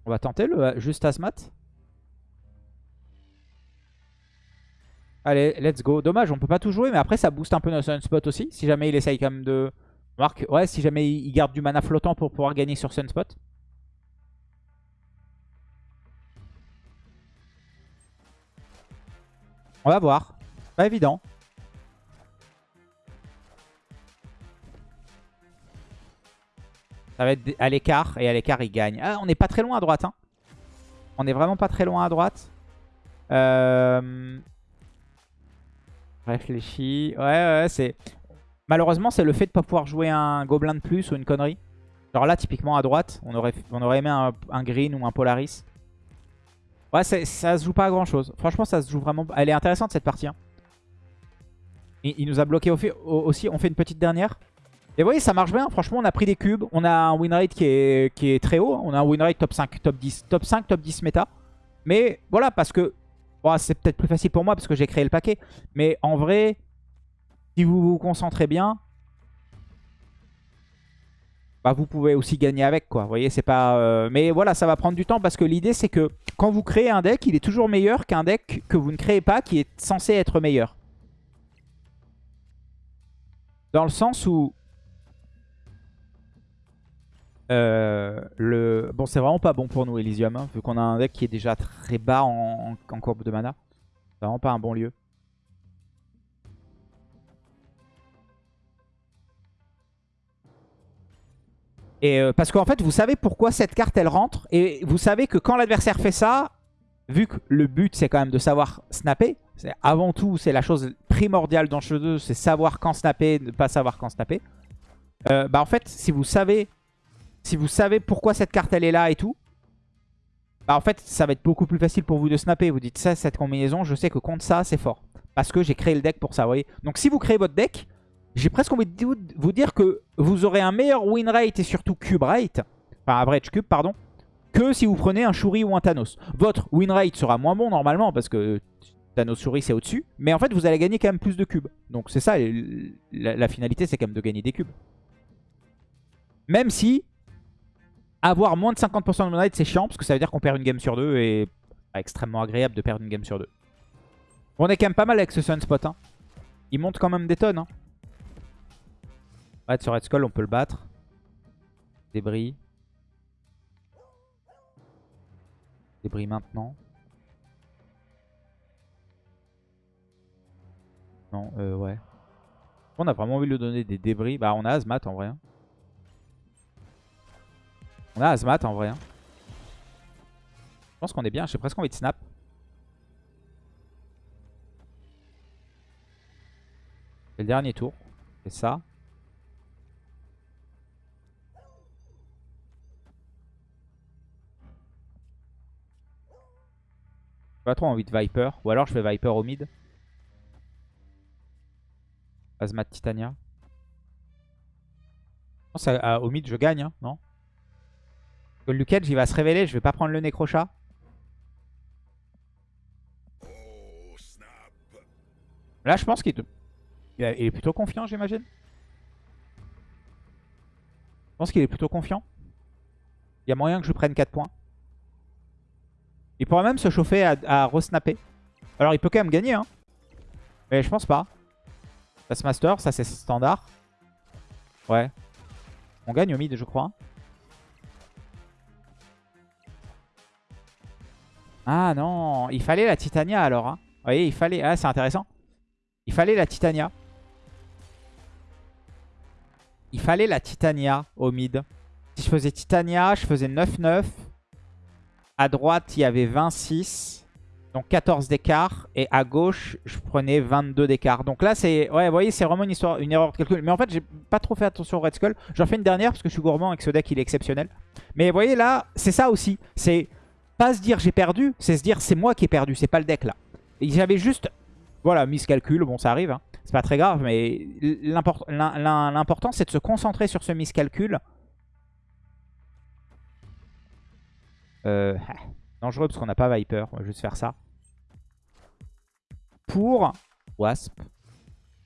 On va tenter le euh, juste Azmat Allez, let's go. Dommage, on peut pas tout jouer, mais après ça booste un peu notre Sunspot aussi. Si jamais il essaye quand même de... Marc, ouais, si jamais il garde du mana flottant pour pouvoir gagner sur Sunspot. On va voir. Pas évident. Ça va être à l'écart, et à l'écart il gagne. Ah, on n'est pas très loin à droite. Hein. On est vraiment pas très loin à droite. Euh... Réfléchis. Ouais, ouais, c'est... Malheureusement, c'est le fait de pas pouvoir jouer un gobelin de plus ou une connerie. Genre là, typiquement à droite, on aurait, aimé un, green ou un Polaris. Ouais, ça se joue pas à grand chose. Franchement, ça se joue vraiment... Elle est intéressante cette partie. Hein. Il, nous a bloqué aussi. On fait une petite dernière. Et vous voyez, ça marche bien. Franchement, on a pris des cubes. On a un win rate qui est, qui est très haut. On a un win rate top 5, top 10. Top 5, top 10 méta. Mais voilà, parce que... c'est peut-être plus facile pour moi parce que j'ai créé le paquet. Mais en vrai, si vous vous concentrez bien, bah vous pouvez aussi gagner avec quoi. Vous voyez, c'est pas... Euh, mais voilà, ça va prendre du temps parce que l'idée c'est que quand vous créez un deck, il est toujours meilleur qu'un deck que vous ne créez pas qui est censé être meilleur. Dans le sens où... Euh, le... Bon, c'est vraiment pas bon pour nous, Elysium, hein, vu qu'on a un deck qui est déjà très bas en, en courbe de mana. C'est vraiment pas un bon lieu. Et euh, parce qu'en fait, vous savez pourquoi cette carte, elle rentre. Et vous savez que quand l'adversaire fait ça, vu que le but, c'est quand même de savoir snapper. Avant tout, c'est la chose primordiale dans jeu, c'est savoir quand snapper, ne pas savoir quand snapper. Euh, bah en fait, si vous savez si vous savez pourquoi cette carte, elle est là et tout, bah en fait, ça va être beaucoup plus facile pour vous de snapper. Vous dites ça, cette combinaison, je sais que contre ça, c'est fort. Parce que j'ai créé le deck pour ça, vous voyez. Donc si vous créez votre deck, j'ai presque envie de vous dire que vous aurez un meilleur win rate et surtout cube rate, enfin average cube, pardon, que si vous prenez un Shuri ou un Thanos. Votre win rate sera moins bon normalement parce que Thanos Shuri c'est au-dessus, mais en fait vous allez gagner quand même plus de cubes. Donc c'est ça, la, finalité c'est quand même de gagner des cubes. Même si avoir moins de 50% de win rate c'est chiant parce que ça veut dire qu'on perd une game sur deux et extrêmement agréable de perdre une game sur deux. On est quand même pas mal avec ce Sunspot. Hein. Il monte quand même des tonnes. Hein. Ouais, sur Red Skull, on peut le battre. Débris. Débris maintenant. Non, euh, ouais. On a vraiment envie de lui donner des débris. Bah, on a Azmat en vrai. Hein. On a Azmat en vrai. Hein. Je pense qu'on est bien. J'ai presque envie de snap. C'est le dernier tour. C'est ça. Pas trop envie de Viper. Ou alors je fais Viper au mid. Azmat Titania. Ah, au mid je gagne, hein, non? Le Luke il va se révéler, je vais pas prendre le Necrochat. Là je pense qu'il est plutôt confiant j'imagine. Je pense qu'il est plutôt confiant. Il y a moyen que je prenne 4 points. Il pourrait même se chauffer à, à resnapper. Alors il peut quand même gagner. Hein. Mais je pense pas. Master, ça c'est standard. Ouais. On gagne au mid je crois. Ah non, il fallait la Titania alors. Hein. Vous voyez, il fallait... Ah c'est intéressant. Il fallait la Titania. Il fallait la Titania au mid. Si je faisais Titania, je faisais 9-9. À droite, il y avait 26. Donc 14 d'écart. Et à gauche, je prenais 22 d'écart. Donc là, c'est... Ouais, vous voyez, c'est vraiment une, histoire, une erreur de calcul. Mais en fait, j'ai pas trop fait attention au Red Skull. J'en fais une dernière parce que je suis gourmand et que ce deck, il est exceptionnel. Mais vous voyez, là, c'est ça aussi. C'est pas se dire j'ai perdu, c'est se dire c'est moi qui ai perdu, c'est pas le deck là. J'avais juste, voilà, miscalcul, bon ça arrive, hein. c'est pas très grave, mais l'important c'est de se concentrer sur ce miscalcul Euh, <laughs> dangereux parce qu'on n'a pas Viper. On va juste faire ça. Pour Wasp.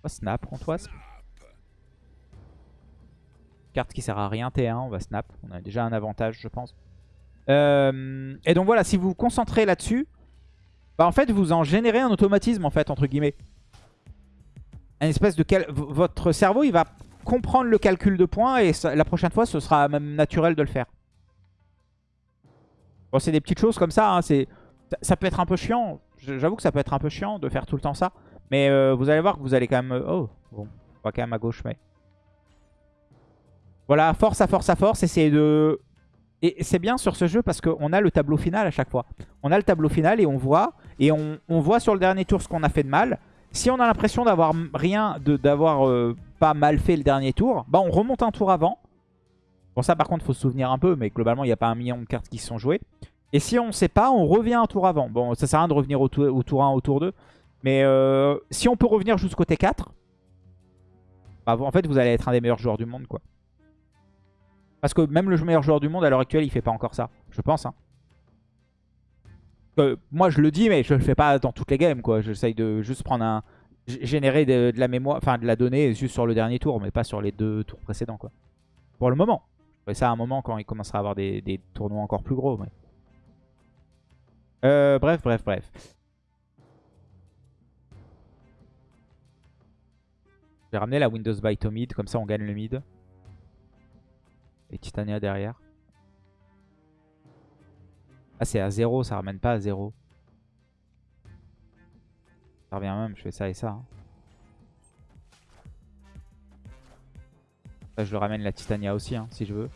Snap contre Wasp. Carte qui sert à rien T1, on va snap. On a déjà un avantage je pense. Euh, et donc voilà, si vous vous concentrez là-dessus, bah en fait vous en générez un automatisme en fait entre guillemets. Espèce de votre cerveau il va comprendre le calcul de points et la prochaine fois ce sera même naturel de le faire. Bon, c'est des petites choses comme ça. Hein, ça peut être un peu chiant. J'avoue que ça peut être un peu chiant de faire tout le temps ça. Mais euh, vous allez voir que vous allez quand même... Euh, oh, bon, on va quand même à gauche, mais... Voilà, force à force à force, essayer de... Et c'est bien sur ce jeu parce qu'on a le tableau final à chaque fois. On a le tableau final et on voit. Et on, on voit sur le dernier tour ce qu'on a fait de mal. Si on a l'impression d'avoir rien, d'avoir euh, pas mal fait le dernier tour, bah on remonte un tour avant. Bon ça par contre faut se souvenir un peu, mais globalement il n'y a pas un million de cartes qui se sont jouées. Et si on ne sait pas, on revient un tour avant. Bon ça sert à rien de revenir au, tour, au tour 1, au tour 2. Mais euh, si on peut revenir jusqu'au T4, bah, en fait vous allez être un des meilleurs joueurs du monde quoi. Parce que même le meilleur joueur du monde à l'heure actuelle il fait pas encore ça. Je pense hein moi je le dis mais je le fais pas dans toutes les games quoi. J'essaye de juste prendre un... Générer de, la mémoire, enfin de la donnée juste sur le dernier tour mais pas sur les deux tours précédents. Pour le moment. Je ça à un moment quand il commencera à avoir des, tournois encore plus gros. Euh, bref, bref, bref. J'ai ramené la Windows Byte au mid, comme ça on gagne le mid. Et Titania derrière. Ah, c'est à 0, ça ramène pas à 0. Ça revient même, je fais ça et ça. Hein. Je le ramène la Titania aussi, hein, si je veux.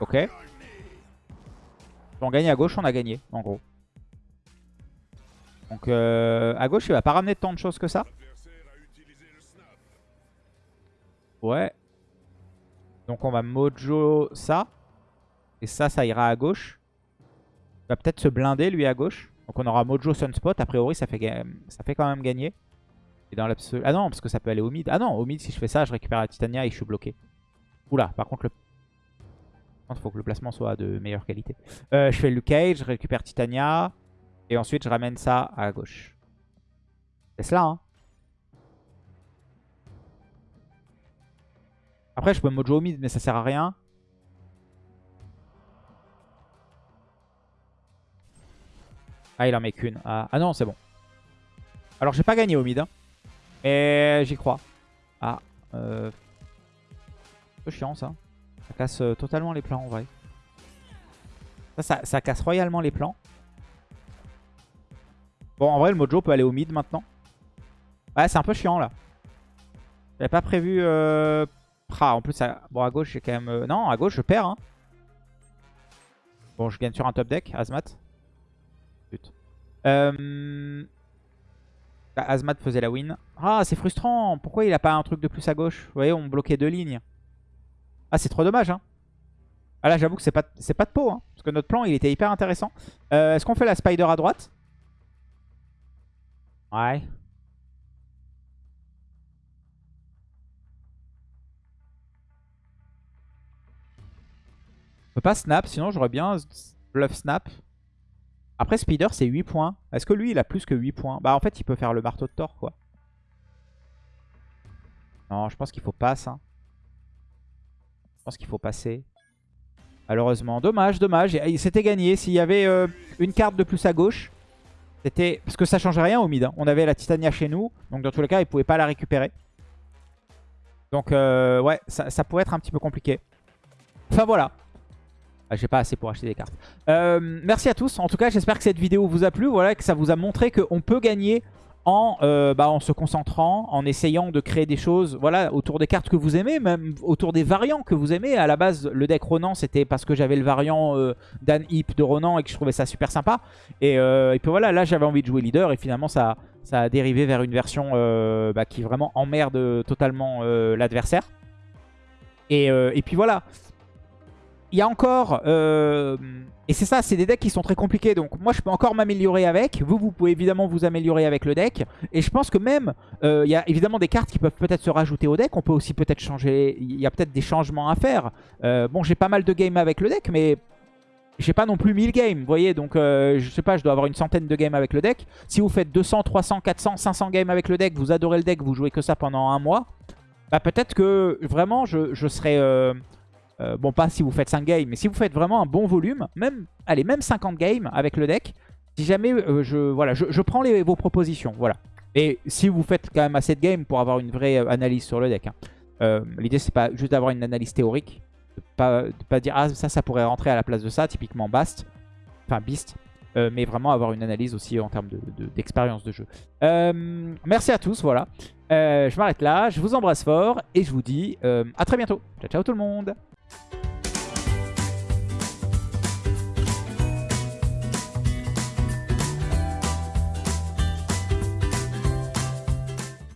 Ok. On gagne à gauche, on a gagné, en gros. Donc euh, à gauche, il va pas ramener tant de choses que ça. Ouais. Donc on va mojo ça. Et ça, ça ira à gauche. Il va peut-être se blinder, lui, à gauche. Donc on aura Mojo Sunspot. A priori, ça fait, ça fait quand même gagner. Dans l'absolu... Ah non, parce que ça peut aller au mid. Ah non, au mid, si je fais ça, je récupère la Titania et je suis bloqué. Oula, par contre, le... il faut que le placement soit de meilleure qualité. Euh, je fais le Cage, je récupère Titania. Et ensuite, je ramène ça à gauche. C'est cela, hein. Après, je peux Mojo au mid, mais ça sert à rien. Ah, il en met qu'une. Ah. ah, non, c'est bon. Alors, j'ai pas gagné au mid. Hein. Mais j'y crois. Ah. Euh... Un peu chiant, ça. Ça casse euh, totalement les plans, en vrai. Ça, ça, casse royalement les plans. Bon, en vrai, le Mojo peut aller au mid maintenant. Ouais, c'est un peu chiant, là. J'avais pas prévu... Euh... En plus, à... bon, à gauche, j'ai quand même... Euh, non, à gauche, je perds. Hein. Bon, je gagne sur un top deck, Azmat. Euh... Azmat faisait la win. Ah, c'est frustrant. Pourquoi il a pas un truc de plus à gauche Vous voyez, on bloquait deux lignes. Ah, c'est trop dommage. Hein. Ah là, j'avoue que c'est pas, pas de peau. Hein, parce que notre plan, il était hyper intéressant. Euh, est-ce qu'on fait la spider à droite? Ouais. On peut pas snap, sinon j'aurais bien bluff snap. Après, Speeder, c'est 8 points. Est-ce que lui, il a plus que 8 points? Bah, en fait, il peut faire le marteau de Thor, quoi. Non, je pense qu'il faut passer. Hein. Je pense qu'il faut passer. Malheureusement. Dommage, dommage. C'était gagné. S'il y avait euh, une carte de plus à gauche, c'était... Parce que ça changeait rien au mid. Hein. On avait la Titania chez nous. Donc, dans tous les cas, il pouvait pas la récupérer. Donc, euh, ouais, ça, ça pourrait être un petit peu compliqué. Enfin, voilà. Ah, j'ai pas assez pour acheter des cartes. Euh, merci à tous. En tout cas, j'espère que cette vidéo vous a plu. Voilà, que ça vous a montré qu'on peut gagner en, euh, bah, en se concentrant, en essayant de créer des choses voilà, autour des cartes que vous aimez, même autour des variants que vous aimez. À la base, le deck Ronan, c'était parce que j'avais le variant euh, Dan Hip de Ronan et que je trouvais ça super sympa. Et, puis voilà, là, j'avais envie de jouer leader et finalement, ça, ça a dérivé vers une version bah, qui vraiment emmerde totalement l'adversaire. Et puis voilà il y a encore... Euh, et c'est ça, c'est des decks qui sont très compliqués. Donc moi, je peux encore m'améliorer avec. Vous, vous pouvez évidemment vous améliorer avec le deck. Et je pense que même, euh, il y a évidemment des cartes qui peuvent peut-être se rajouter au deck. On peut aussi peut-être changer... Il y a peut-être des changements à faire. Euh, bon, j'ai pas mal de games avec le deck, mais... J'ai pas non plus 1000 games, vous voyez, donc je sais pas, je dois avoir une centaine de games avec le deck. Si vous faites 200, 300, 400, 500 games avec le deck, vous adorez le deck, vous jouez que ça pendant un mois, bah peut-être que vraiment je, je serais... Euh, bon, pas si vous faites 5 games, mais si vous faites vraiment un bon volume, même, allez, même 50 games avec le deck, si jamais euh, je, voilà, je, prends vos propositions, voilà. Et si vous faites quand même assez de games pour avoir une vraie euh, analyse sur le deck, hein. l'idée c'est pas juste d'avoir une analyse théorique, de pas, pas dire ah ça ça pourrait rentrer à la place de ça, typiquement Bast, enfin Beast, mais vraiment avoir une analyse aussi en termes d'expérience de, de, jeu. merci à tous, voilà. je m'arrête là, je vous embrasse fort et je vous dis à très bientôt. Ciao ciao tout le monde Thank you.